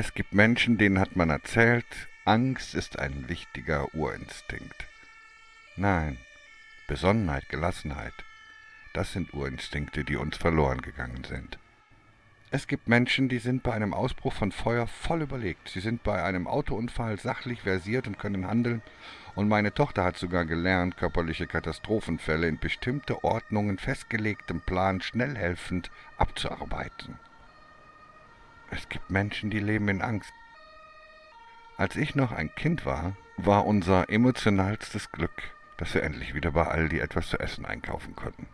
Es gibt Menschen, denen hat man erzählt, Angst ist ein wichtiger Urinstinkt. Nein, Besonnenheit, Gelassenheit, das sind Urinstinkte, die uns verloren gegangen sind. Es gibt Menschen, die sind bei einem Ausbruch von Feuer voll überlegt. Sie sind bei einem Autounfall sachlich versiert und können handeln. Und meine Tochter hat sogar gelernt, körperliche Katastrophenfälle in bestimmte Ordnungen festgelegtem Plan schnell helfend abzuarbeiten. Es gibt Menschen, die leben in Angst. Als ich noch ein Kind war, war unser emotionalstes Glück, dass wir endlich wieder bei Aldi etwas zu essen einkaufen konnten.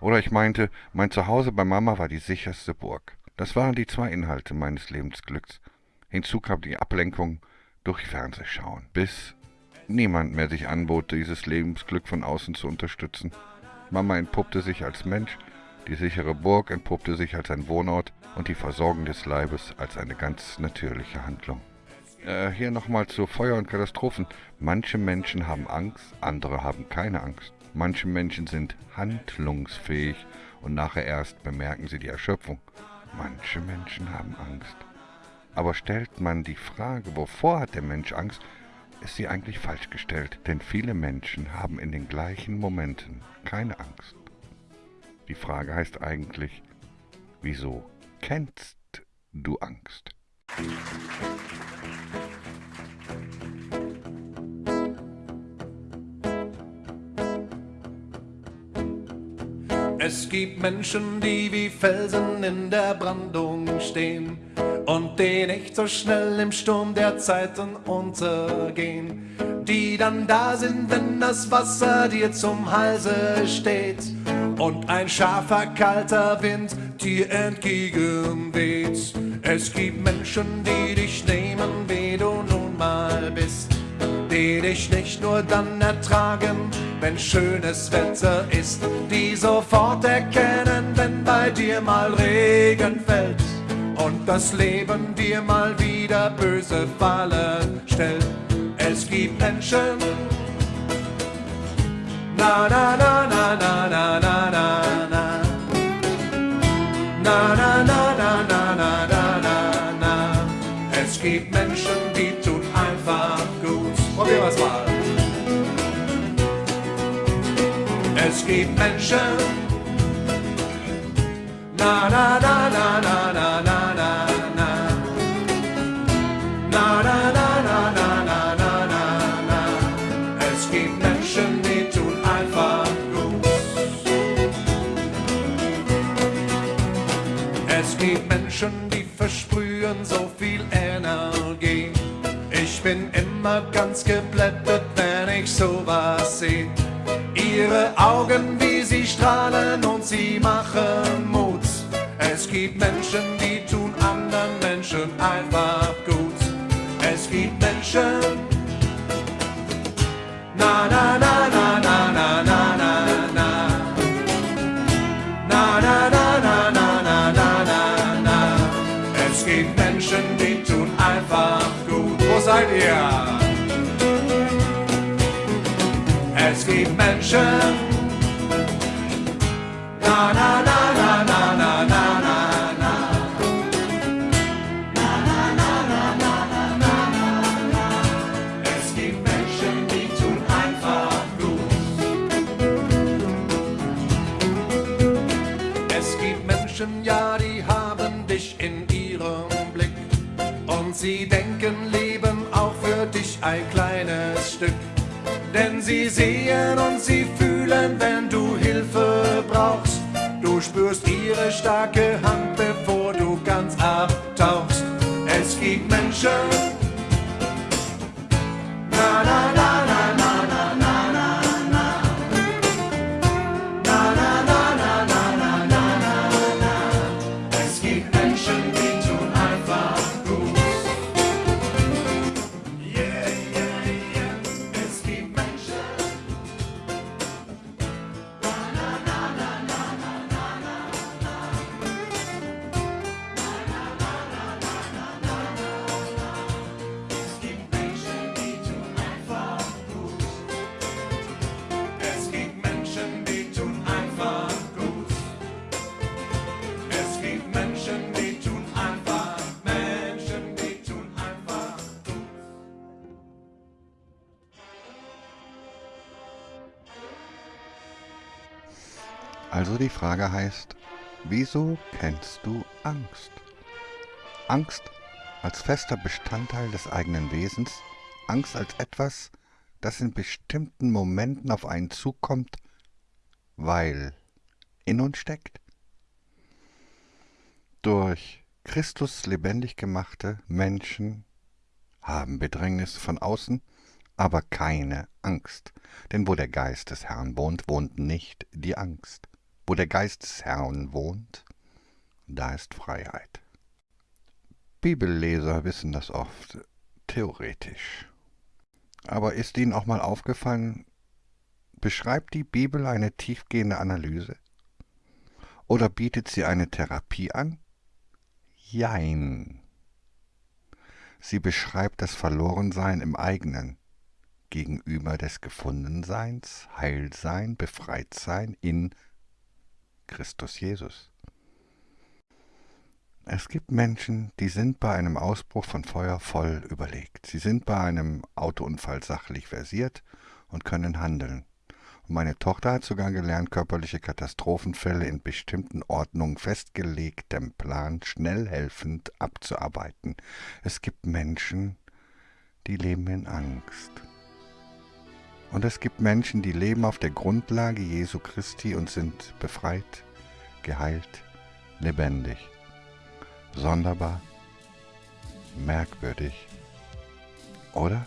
Oder ich meinte, mein Zuhause bei Mama war die sicherste Burg. Das waren die zwei Inhalte meines Lebensglücks. Hinzu kam die Ablenkung durch Fernsehschauen, bis niemand mehr sich anbot, dieses Lebensglück von außen zu unterstützen. Mama entpuppte sich als Mensch, die sichere Burg entpuppte sich als ein Wohnort und die Versorgung des Leibes als eine ganz natürliche Handlung. Äh, hier nochmal zu Feuer und Katastrophen. Manche Menschen haben Angst, andere haben keine Angst. Manche Menschen sind handlungsfähig und nachher erst bemerken sie die Erschöpfung. Manche Menschen haben Angst. Aber stellt man die Frage, wovor hat der Mensch Angst, ist sie eigentlich falsch gestellt, denn viele Menschen haben in den gleichen Momenten keine Angst. Die Frage heißt eigentlich, wieso kennst du Angst? Es gibt Menschen, die wie Felsen in der Brandung stehen und die nicht so schnell im Sturm der Zeiten untergehen. Die dann da sind, wenn das Wasser dir zum Halse steht und ein scharfer, kalter Wind dir entgegenweht. Es gibt Menschen, die dich nehmen, wie du nun mal bist, die dich nicht nur dann ertragen, wenn schönes Wetter ist, die sofort erkennen, wenn bei dir mal Regen fällt und das Leben dir mal wieder böse Fallen stellt. Es gibt Menschen, na na na na na na na na na na na na na na na. Es gibt Menschen, die tun einfach gut. Probieren wir es mal. Es gibt Menschen. Na na na. Es gibt Menschen, die versprühen so viel Energie. Ich bin immer ganz geblättet, wenn ich sowas sehe. Ihre Augen, wie sie strahlen und sie machen Mut. Es gibt Menschen, die tun anderen Menschen einfach gut. Es gibt Menschen. gibt Menschen, die tun einfach gut. Wo seid ihr? Es gibt Menschen. Na, na, na, na, na, na, na, na. ja, die haben dich in sie denken, leben auch für dich ein kleines Stück. Denn sie sehen und sie fühlen, wenn du Hilfe brauchst. Du spürst ihre starke Hand, bevor du ganz abtauchst. Es gibt Menschen. Also die Frage heißt, wieso kennst du Angst? Angst als fester Bestandteil des eigenen Wesens, Angst als etwas, das in bestimmten Momenten auf einen zukommt, weil in uns steckt. Durch Christus lebendig gemachte Menschen haben Bedrängnis von außen, aber keine Angst. Denn wo der Geist des Herrn wohnt, wohnt nicht die Angst. Wo der Geist des Herrn wohnt, da ist Freiheit. Bibelleser wissen das oft, theoretisch. Aber ist Ihnen auch mal aufgefallen, beschreibt die Bibel eine tiefgehende Analyse? Oder bietet sie eine Therapie an? Jein. Sie beschreibt das Verlorensein im eigenen, gegenüber des Gefundenseins, Heilsein, Befreitsein in Christus Jesus. Es gibt Menschen, die sind bei einem Ausbruch von Feuer voll überlegt. Sie sind bei einem Autounfall sachlich versiert und können handeln. Meine Tochter hat sogar gelernt, körperliche Katastrophenfälle in bestimmten Ordnungen festgelegtem Plan schnell helfend abzuarbeiten. Es gibt Menschen, die leben in Angst. Und es gibt Menschen, die leben auf der Grundlage Jesu Christi und sind befreit, geheilt, lebendig. Sonderbar, merkwürdig, oder?